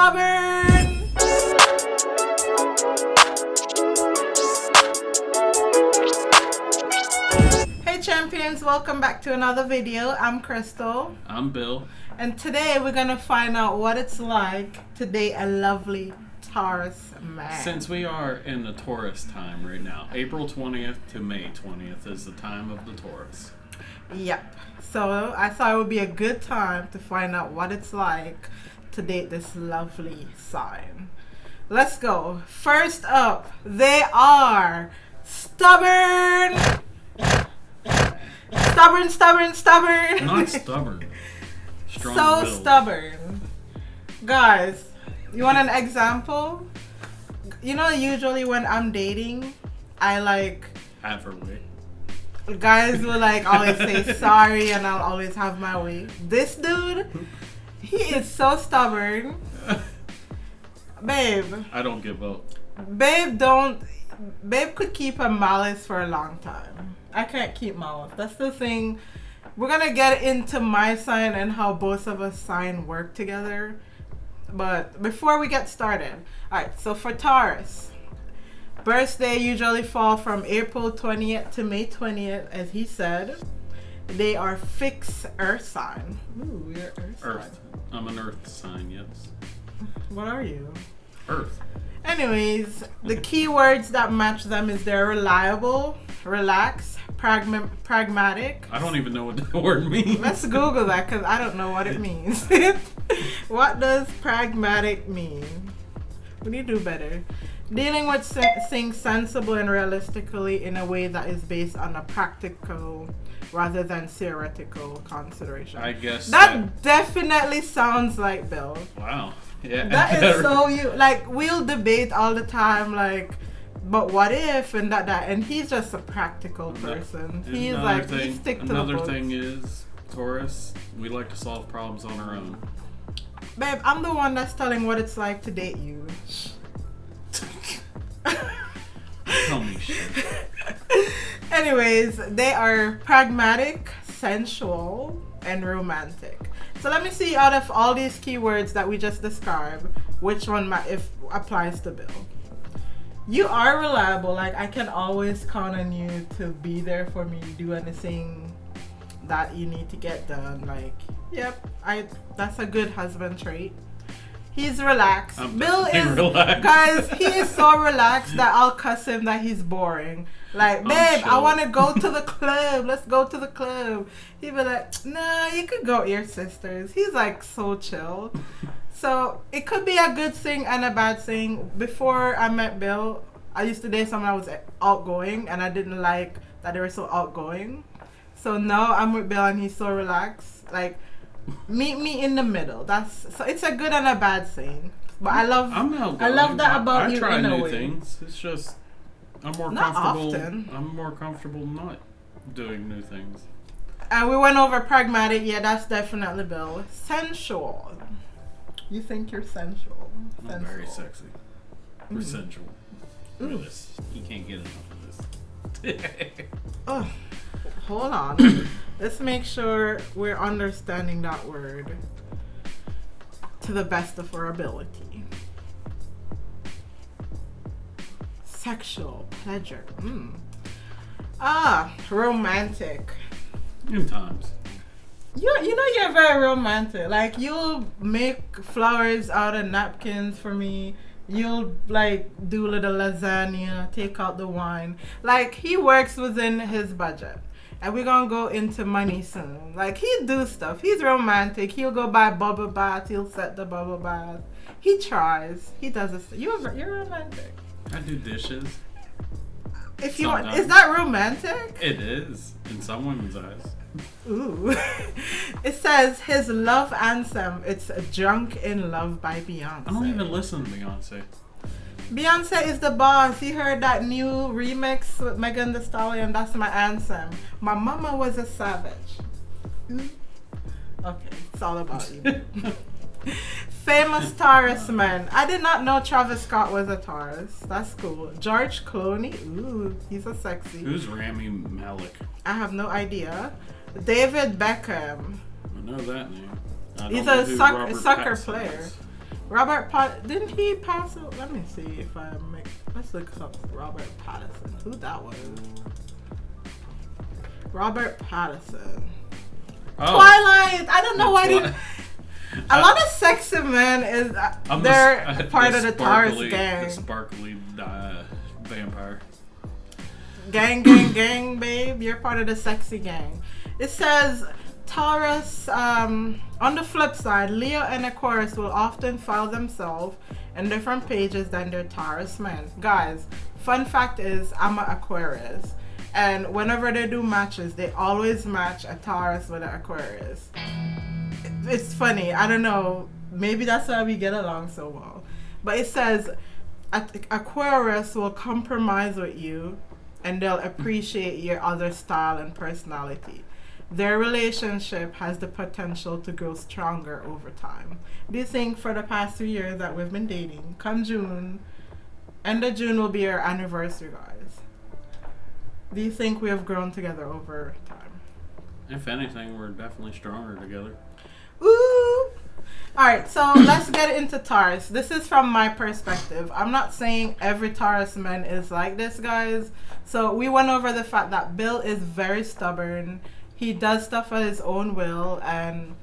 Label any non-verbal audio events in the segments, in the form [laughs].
stubborn. Hey champions, welcome back to another video. I'm Crystal. I'm Bill. And today we're gonna find out what it's like to date a lovely Taurus man. Since we are in the Taurus time right now, April 20th to May 20th is the time of the Taurus. Yep. So I thought it would be a good time to find out what it's like date this lovely sign. Let's go. First up, they are stubborn. Stubborn, stubborn, stubborn. Not stubborn. [laughs] Strong so stubborn. Guys, you want an example? You know, usually when I'm dating, I like Have her way. guys will like always say sorry and I'll always have my way. This dude, he is so stubborn. [laughs] Babe, I don't give up. babe don't babe could keep a malice for a long time. I can't keep malice. That's the thing. We're gonna get into my sign and how both of us sign work together. But before we get started, alright, so for Taurus, birthday usually fall from April 20th to May 20th, as he said. They are fixed earth sign. Ooh, you're earth, Earth. I'm an earth sign, yes. What are you? Earth. Anyways, the keywords that match them is they're reliable, relaxed, pragma- pragmatic. I don't even know what that [laughs] word means. Let's Google that because I don't know what it means. [laughs] what does pragmatic mean? We need to do better. Dealing with things sensible and realistically in a way that is based on a practical rather than theoretical consideration. I guess that definitely sounds like Bill. Wow. Yeah. That is [laughs] so you like we'll debate all the time like but what if and that that and he's just a practical person. He's Another like he stick to another the books. thing is Taurus. We like to solve problems on our own. Babe, I'm the one that's telling what it's like to date you. [laughs] Anyways, they are pragmatic, sensual, and romantic. So let me see out of all these keywords that we just described, which one if applies to Bill. You are reliable. Like I can always count on you to be there for me, do anything that you need to get done. Like, yep, I that's a good husband trait. He's relaxed. I'm Bill is relaxed. guys. He is so [laughs] relaxed that I'll cuss him that he's boring. Like, babe, I want to go to the [laughs] club. Let's go to the club. He'd be like, Nah, you could go with your sisters. He's like so chill. So it could be a good thing and a bad thing. Before I met Bill, I used to date someone that was outgoing, and I didn't like that they were so outgoing. So now I'm with Bill, and he's so relaxed. Like, meet me in the middle. That's so it's a good and a bad thing. But I love I'm outgoing. I love that I- about I you try in new way. things. It's just I'm more Not comfortable. often. I'm more comfortable not doing new things. And we went over pragmatic. Yeah, that's definitely Bill. Sensual. You think you're sensual? I'm very Sensual. sexy. Mm-hmm. We're sensual. Look at this. You can't get enough of this. [laughs] Oh, hold on. [coughs] Let's make sure we're understanding that word to the best of our ability. Sexual pleasure. Mm. Ah, romantic. In times. You you know you're very romantic. Like you'll make flowers out of napkins for me. You'll like do little lasagna, take out the wine. Like he works within his budget. And we're gonna go into money soon. Like he do stuff. He's romantic. He'll go buy bubble bath. He'll set the bubble bath. He tries. He does this. You're you're romantic. I do dishes. If you want, is that romantic? It is in some women's eyes. Ooh. [laughs] it says his love anthem. It's Drunk in Love by Beyonce. I don't even listen to Beyonce. Beyonce is the boss. You heard that new remix with Megan Thee Stallion? That's my anthem. My mama was a savage. Ooh. Okay, it's all about you. [laughs] Famous Taurus man. I did not know Travis Scott was a Taurus. That's cool. George Clooney. Ooh, he's a sexy. Who's Rami Malek? I have no idea. David Beckham. I know that name. I don't He's know a who suck- Robert soccer Pattinson player. is. Robert Pat didn't he pass? a- Let me see if I make. Let's look up Robert Pattinson. Who that was? Robert Pattinson. Oh, Twilight. I don't know why. Twi- a lot of sexy men is uh, I'm they're [laughs] the, part of the Taurus sparkly- gang. The sparkly uh, vampire. Gang, gang, gang, babe. You're part of the sexy gang. It says Taurus, um, on the flip side, Leo and Aquarius will often file themselves in different pages than their Taurus men. Guys, fun fact is, I'm an Aquarius. And whenever they do matches, they always match a Taurus with an Aquarius. It's funny. I don't know. Maybe that's why we get along so well. But it says Aquarius will compromise with you and they'll appreciate your other style and personality. Their relationship has the potential to grow stronger over time. Do you think for the past two years that we've been dating, come June, end of June will be our anniversary, guys? Do you think we have grown together over time? If anything, we're definitely stronger together. Ooh. All right, so [coughs] let's get into Taurus. This is from my perspective. I'm not saying every Taurus man is like this, guys. So we went over the fact that Bill is very stubborn. He does stuff at his own will, and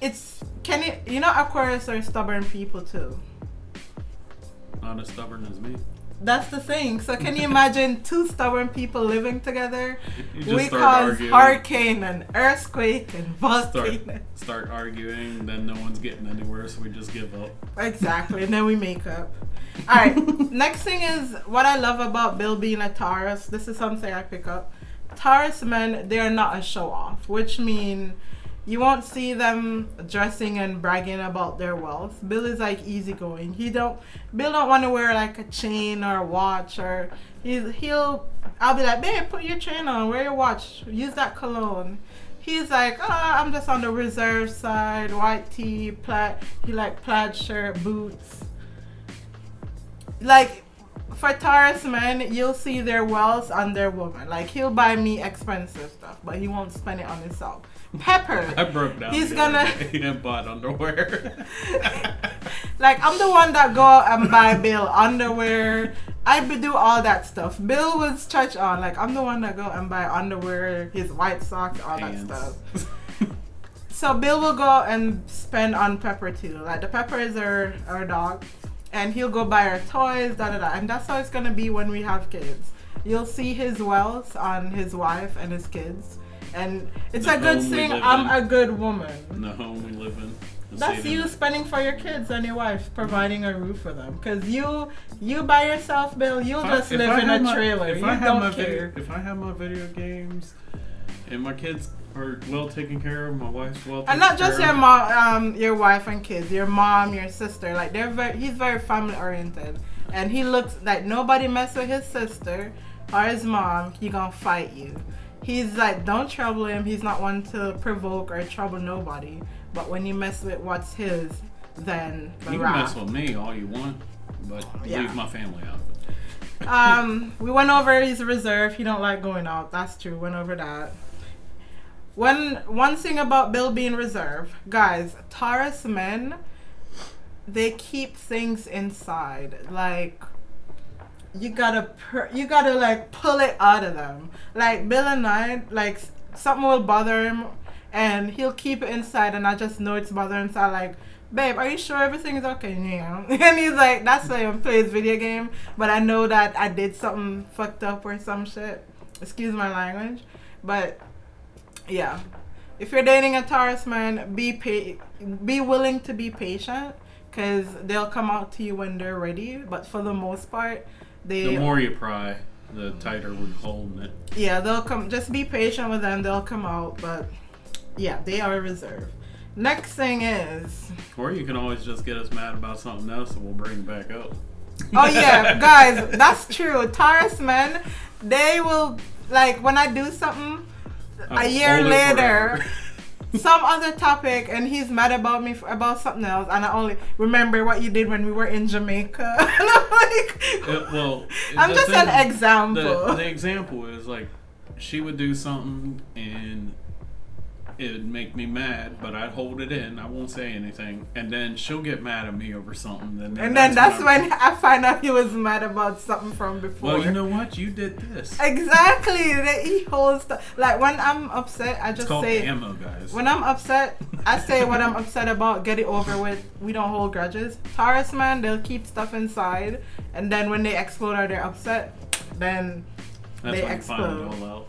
it's can you you know Aquarius are stubborn people too. Not as stubborn as me. That's the thing. So can you imagine [laughs] two stubborn people living together? We cause arguing. hurricane and earthquake and Start, start arguing, then no one's getting anywhere, so we just give up. Exactly, and then we make up. [laughs] All right. next thing is what I love about Bill being a Taurus. This is something I pick up. Taurus men, they are not a show off, which mean you won't see them dressing and bragging about their wealth. Bill is like easygoing. He don't. Bill don't want to wear like a chain or a watch or he's he'll. I'll be like, babe, put your chain on, wear your watch, use that cologne. He's like, oh, I'm just on the reserve side, white tee, plaid. He like plaid shirt, boots. Like for Taurus men, you'll see their wealth on their woman. Like he'll buy me expensive stuff, but he won't spend it on himself. Pepper. [laughs] I broke down. He's gonna- [laughs] He didn't buy underwear. [laughs] like I'm the one that go out and buy Bill underwear. I do all that stuff. Bill was church on. Like I'm the one that go and buy underwear, his white socks, all that stuff. So Bill will go and spend on Pepper too. Like the Pepper is our our dog, and he'll go buy our toys, da da da. And that's how it's gonna be when we have kids. You'll see his wealth on his wife and his kids, and it's The a good thing. I'm in. a good woman. in the home we live in. That's you spending for your kids and your wife, providing a roof for them. Cause you, you by yourself, Bill, you'll I- just live I in a my- trailer. If you I have don't my care. video, if I have my video games, and my kids are well taken care of, my wife's well. taken care of. and not just your mom, um, your wife and kids, your mom, your sister. Like they're very, he's very family oriented, and he looks like nobody mess with his sister or his mom. He gonna fight you. He's like, don't trouble him. He's not one to provoke or trouble nobody. But when you mess with what's his, then the You can mess with me all you want, but Yeah. leave my family out um, we went over his reserve. He don't like going out. That's true. Went over that. One one thing about Bill being reserved, guys, Taurus men, they keep things inside. Like you gotta you gotta like pull it out of them. Like Bill and I, like something will bother him, and he'll keep it inside, and I just know it's bothering. him. So I like. Babe, are you sure everything is okay? Yeah. [laughs] And he's like, that's why he plays video game. But I know that I did something fucked up or some shit. Excuse my language. But yeah. If you're dating a Taurus man, be pa- be willing to be patient because they'll come out to you when they're ready. But for the most part, they The more you pry, the tighter we're holding it. yeah they'll come. Just be patient with them. They'll come out. But yeah, they are reserved. Next thing is Or you can always just get us mad about something else, and we'll bring it back up. Oh yeah, guys, that's true. Taurus men, they will like when I do something A year later, [laughs] some other topic, and he's mad about me for, about something else, and I only remember what you did when we were in Jamaica. [laughs] and I'm like, Uh, well, [laughs] I'm just thing- an example. The, the example is like she would do something and it'd make me mad, but I'd hold it in. I won't say anything, and then she'll get mad at me over something. And then, And then that's I- when I find out he was mad about something from before. Well, you know what? You did this. Exactly. That he holds the, like when I'm upset, I just say ammo, guys. when I'm upset, I say what I'm upset about, get it over with. We don't hold grudges. Taurus man, they'll keep stuff inside, and then when they explode or they're upset, then That's they when you find it explode.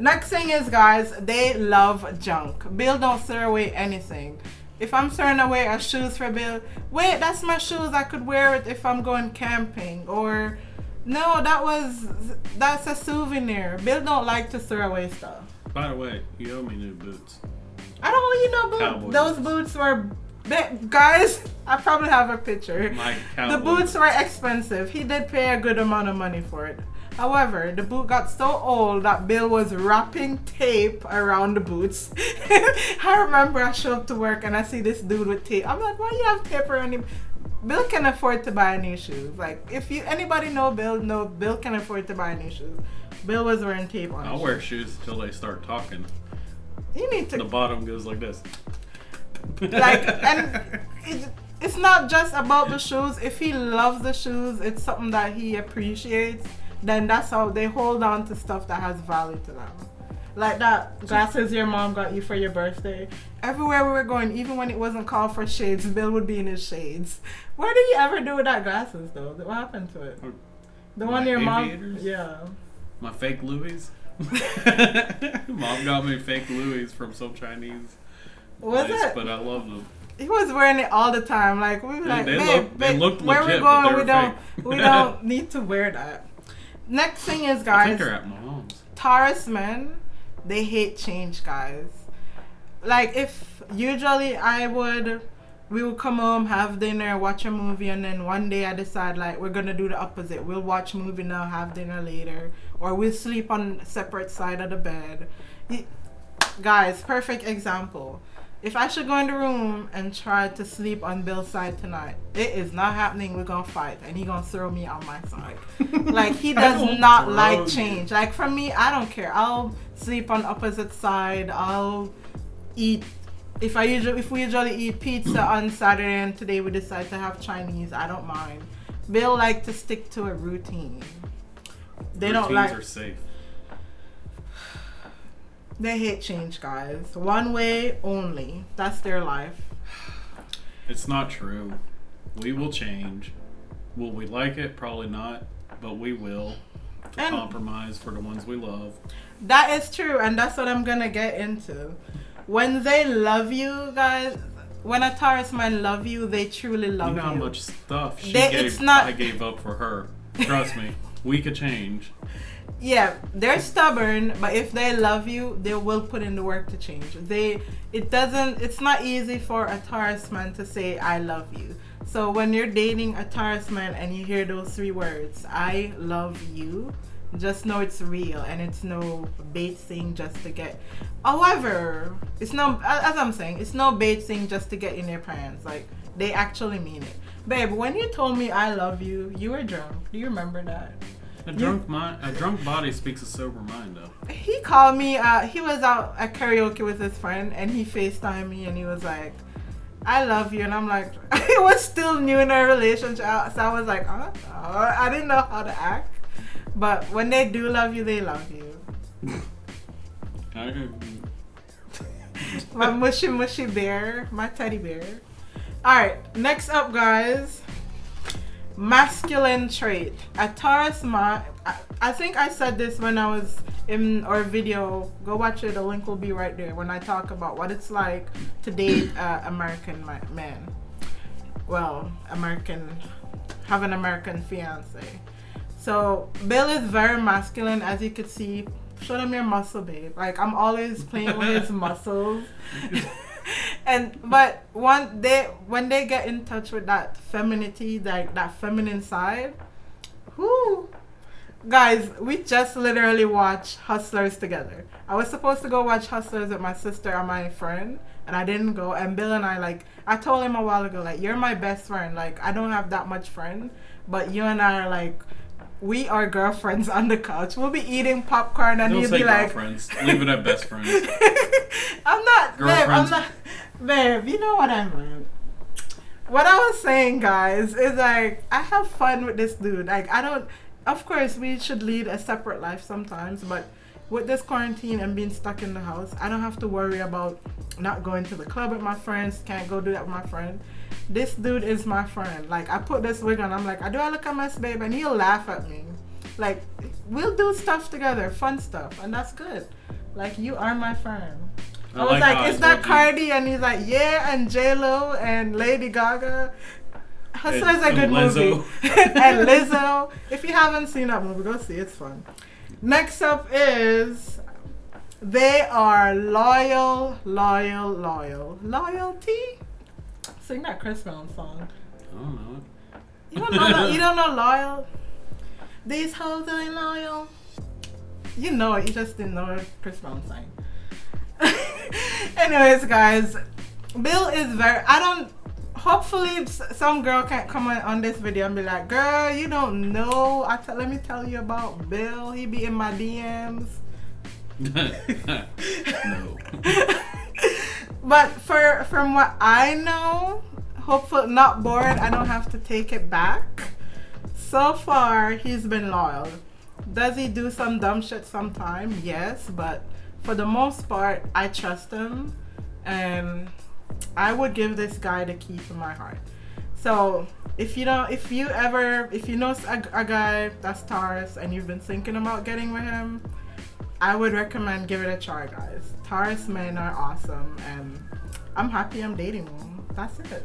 Next thing is, guys, they love junk. Bill don't throw away anything. If I'm throwing away a shoes for Bill, wait, that's my shoes. I could wear it if I'm going camping. Or, no, that was that's a souvenir. Bill don't like to throw away stuff. By the way, you owe me new boots. I don't really know boots. Those boots. were, guys. I probably have a picture. My The boots were expensive. He did pay a good amount of money for it. However, the boot got so old that Bill was wrapping tape around the boots. [laughs] I remember I show up to work and I see this dude with tape. I'm like, why you have tape around him? Bill can afford to buy new shoes. Like, if you anybody know Bill, know Bill can afford to buy new shoes. Bill was wearing tape on. I'll wear shoes. shoes until they start talking. You need to The bottom goes like this. like [laughs] and it, it's not just about the shoes if he loves the shoes it's something that he appreciates then that's how they hold on to stuff that has value to them like that glasses your mom got you for your birthday everywhere we were going even when it wasn't called for shades bill would be in his shades what did you ever do with that glasses though what happened to it the one your mom yeah My fake Louis. [laughs] Mom got me fake Louis from some Chinese was place, it but I love them. He was wearing it all the time. Like we were They- like, they babe, look- they babe, looked where we legit, going? We were don't, we don't [laughs] need to wear that. Next thing is, guys, they're at my mom's. Taurus men, they hate change, guys. Like if usually I would, we would come home, have dinner, watch a movie, and then one day I decide like we're gonna do the opposite. We'll watch movie now, have dinner later, or we'll sleep on separate side of the bed. Guys, perfect example. If I should go in the room and try to sleep on Bill's side tonight, it is not happening. We're gonna fight, and he gonna throw me on my side. [laughs] like he does won't not throw like you. change. Like for me, I don't care. I'll sleep on opposite side. I'll eat. If I usually if we usually eat pizza on Saturday and today we decide to have Chinese, I don't mind. Bill like to stick to a routine. They don't Routines like. are safe. They hate change, guys. One way only. That's their life. It's not true. We will change. Will we like it? Probably not, but we will. To And- compromise for the ones we love. That is true, and that's what I'm gonna get into. When they love you, guys, when a Taurus man love you, they truly love you you. know how much stuff she They- gave. not- I gave up for her. Trust me, we could change. [laughs] Yeah, they're stubborn, but if they love you, they will put in the work to change. They, it doesn't, it's not easy for a Taurus man to say I love you. So when you're dating a Taurus man and you hear those three words, I love you, just know it's real and it's no bait thing just to get. However, it's no, as I'm saying, it's no bait thing just to get in their pants. Like they actually mean it. Babe, when you told me I love you, you were drunk. Do you remember that? A drunk mind, a drunk body speaks a sober mind, though. he called me uh he was out at karaoke with his friend and he facetimed me and he was like i love you and i'm like [laughs] i was still new in our relationship so i was like uh, uh, i didn't know how to act. But when they do love you they love you. [laughs] I, my mushy mushy bear my teddy bear. All right next up guys masculine trait. A taurus ma- I, I think i said this when i was in our video. Go watch it the link will be right there when i talk about what it's like to date uh, american man. Well american have an american fiance. So bill is very masculine as you could see. Show them your muscle babe. Like i'm always playing with his [laughs] muscles and but one they when they get in touch with that femininity that that feminine side whoo guys we just literally watched hustlers together i was supposed to go watch hustlers with my sister and my friend and i didn't go and bill and i like i told him a while ago like you're my best friend like i don't have that much friend but you and i are like we are girlfriends [laughs] on the couch. We'll be eating popcorn and Don't he'll be like, girlfriends. Leave it at best friends. [laughs] I'm not, babe. I'm Girlfriends. not, babe. You know what I meant. What I was saying, guys, is like I have fun with this dude. Like I don't. Of course, we should lead a separate life sometimes, but with this quarantine and being stuck in the house, I don't have to worry about not going to the club with my friends. Can't go do that with my friend. This dude is my friend. Like I put this wig on. I'm like, I do I look a mess, babe? And he'll laugh at me. Like we'll do stuff together, fun stuff, and that's good. Like you are my friend. I, was like, I is that you. Cardi? And he's like, yeah, and J Lo and Lady Gaga. Hustle And- is a good Lizzo. movie. [laughs] and Lizzo. If you haven't seen that movie, go see it. It's fun. Next up is they are loyal, loyal, loyal, loyalty. Sing that Chris Brown song. I don't know. You don't know that? You don't know [laughs] loyal? These hoes ain't loyal. You know it. You just didn't know Chris Brown sang. [laughs] [laughs] Anyways, guys, Bill is very. I don't. Hopefully, some girl can't comment on this video and be like, "Girl, you don't know." I. Let me tell you about Bill. He be in my DMs. [laughs] no. [laughs] but for from what I know, hopefully not bored. I don't have to take it back. So far, he's been loyal. Does he do some dumb shit sometime? Yes, but for the most part, I trust him, and um, I would give this guy the key to my heart. So if you don't, if you ever, if you know a, a guy that's Taurus and you've been thinking about getting with him, I would recommend give it a try, guys. Taurus men are awesome, and I'm happy I'm dating one. That's it.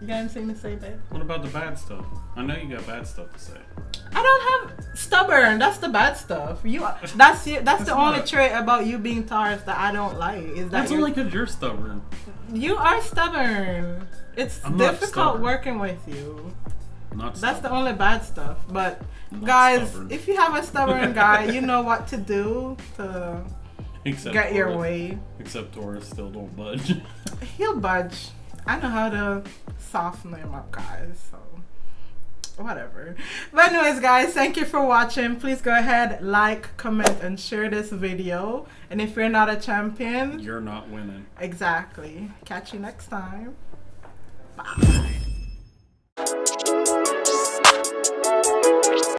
You got anything to say, babe? What about the bad stuff? I know you got bad stuff to say. I don't have stubborn. That's the bad stuff. You. That's That's, That's the only trait about you being Taurus that I don't like. Is that That's you're- only because you're stubborn. you are stubborn. It's I'm difficult stubborn. working with you. Not That's the only bad stuff. But Not guys, stubborn. if you have a stubborn [laughs] guy, you know what to do to Except get your way. Except Taurus still don't budge. He'll budge. I know how to soften him up, guys. So whatever. But anyways, guys, thank you for watching. Please go ahead, like, comment, and share this video. And if you're not a champion, You're not winning. exactly. Catch you next time. Bye.